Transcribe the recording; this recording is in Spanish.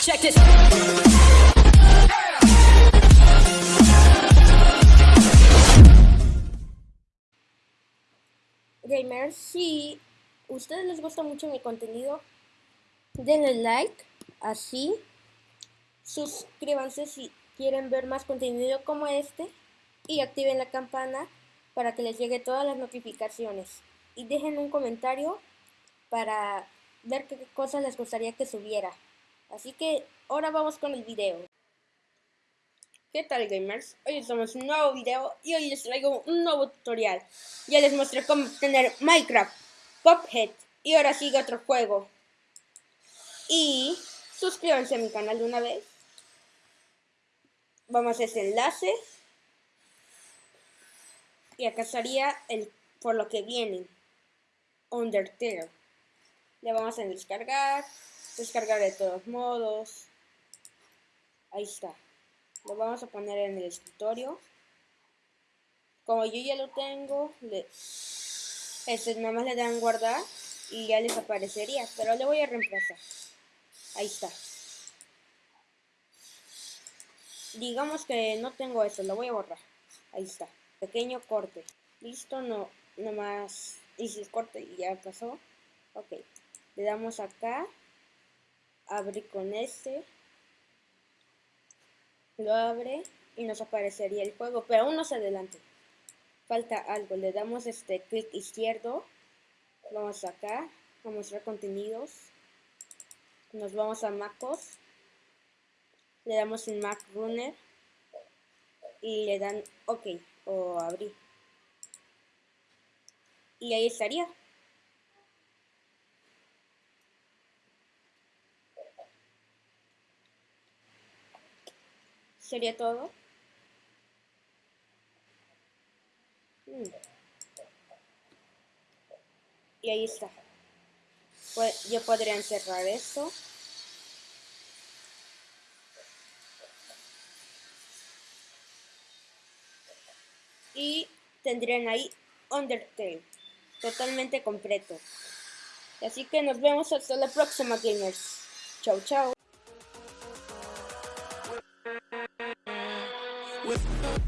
Check this. Gamers, si ustedes les gusta mucho mi contenido, denle like, así, suscríbanse si quieren ver más contenido como este y activen la campana para que les llegue todas las notificaciones y dejen un comentario para ver qué cosas les gustaría que subiera. Así que ahora vamos con el video. ¿Qué tal gamers? Hoy estamos en un nuevo video y hoy les traigo un nuevo tutorial. Ya les mostré cómo tener Minecraft, Pophead y ahora sigue otro juego. Y suscríbanse a mi canal de una vez. Vamos a ese enlace. Y acá estaría el por lo que viene. Undertale. Le vamos a descargar. Descargar de todos modos. Ahí está. Lo vamos a poner en el escritorio. Como yo ya lo tengo, le, este, nada más le dan guardar y ya les aparecería. Pero le voy a reemplazar. Ahí está. Digamos que no tengo eso, lo voy a borrar. Ahí está. Pequeño corte. Listo, no, nomás hice el corte y ya pasó. Ok. Le damos acá. Abrir con este. Lo abre y nos aparecería el juego, pero aún no se adelante. Falta algo. Le damos este clic izquierdo. Vamos acá. A mostrar contenidos. Nos vamos a MacOS. Le damos en Mac Runner. Y le dan OK o abrir. Y ahí estaría. Sería todo. Mm. Y ahí está. Pues yo podría encerrar esto. Y tendrían ahí Undertale. Totalmente completo. Así que nos vemos hasta la próxima, gamers. Chau, chau. with the